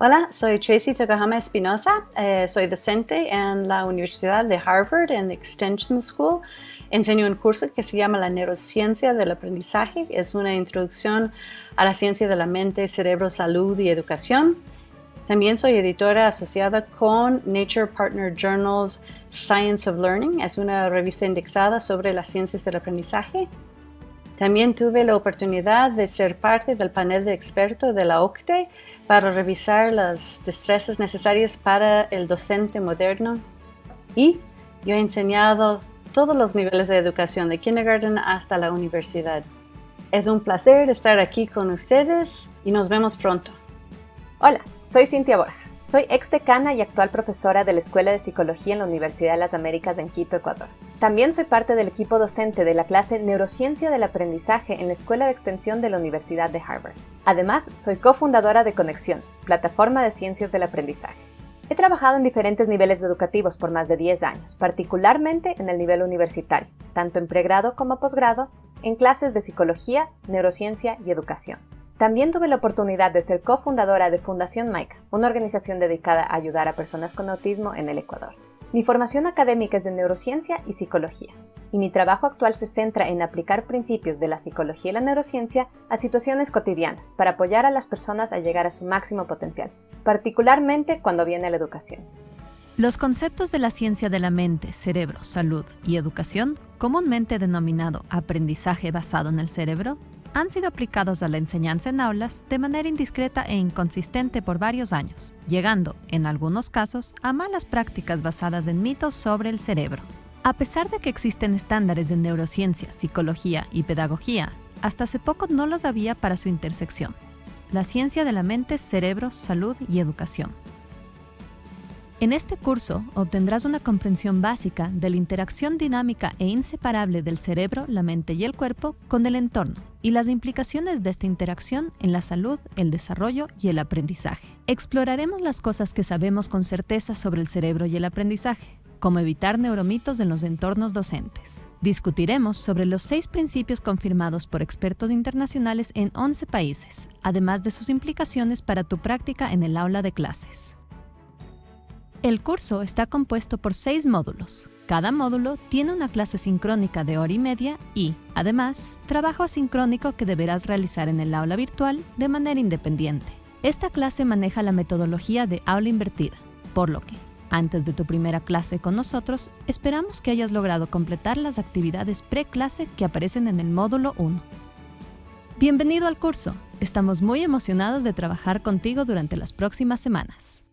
Hola, soy Tracy Tokahama Espinosa. Eh, soy docente en la Universidad de Harvard en Extension School. Enseño un curso que se llama la neurociencia del aprendizaje. Es una introducción a la ciencia de la mente, cerebro, salud y educación. También soy editora asociada con Nature Partner Journals Science of Learning. Es una revista indexada sobre las ciencias del aprendizaje. También tuve la oportunidad de ser parte del panel de expertos de la OCTE para revisar las destrezas necesarias para el docente moderno. Y yo he enseñado todos los niveles de educación, de kindergarten hasta la universidad. Es un placer estar aquí con ustedes y nos vemos pronto. Hola, soy Cintia Borja. Soy ex decana y actual profesora de la Escuela de Psicología en la Universidad de las Américas en Quito, Ecuador. También soy parte del equipo docente de la clase Neurociencia del Aprendizaje en la Escuela de Extensión de la Universidad de Harvard. Además, soy cofundadora de Conexiones, plataforma de ciencias del aprendizaje. He trabajado en diferentes niveles educativos por más de 10 años, particularmente en el nivel universitario, tanto en pregrado como posgrado, en clases de psicología, neurociencia y educación. También tuve la oportunidad de ser cofundadora de Fundación MAICA, una organización dedicada a ayudar a personas con autismo en el Ecuador. Mi formación académica es de neurociencia y psicología, y mi trabajo actual se centra en aplicar principios de la psicología y la neurociencia a situaciones cotidianas para apoyar a las personas a llegar a su máximo potencial, particularmente cuando viene la educación. Los conceptos de la ciencia de la mente, cerebro, salud y educación, comúnmente denominado aprendizaje basado en el cerebro, han sido aplicados a la enseñanza en aulas de manera indiscreta e inconsistente por varios años, llegando, en algunos casos, a malas prácticas basadas en mitos sobre el cerebro. A pesar de que existen estándares de neurociencia, psicología y pedagogía, hasta hace poco no los había para su intersección. La ciencia de la mente, cerebro, salud y educación. En este curso obtendrás una comprensión básica de la interacción dinámica e inseparable del cerebro, la mente y el cuerpo con el entorno y las implicaciones de esta interacción en la salud, el desarrollo y el aprendizaje. Exploraremos las cosas que sabemos con certeza sobre el cerebro y el aprendizaje, como evitar neuromitos en los entornos docentes. Discutiremos sobre los seis principios confirmados por expertos internacionales en 11 países, además de sus implicaciones para tu práctica en el aula de clases. El curso está compuesto por seis módulos. Cada módulo tiene una clase sincrónica de hora y media y, además, trabajo asincrónico que deberás realizar en el aula virtual de manera independiente. Esta clase maneja la metodología de aula invertida, por lo que, antes de tu primera clase con nosotros, esperamos que hayas logrado completar las actividades pre-clase que aparecen en el módulo 1. Bienvenido al curso. Estamos muy emocionados de trabajar contigo durante las próximas semanas.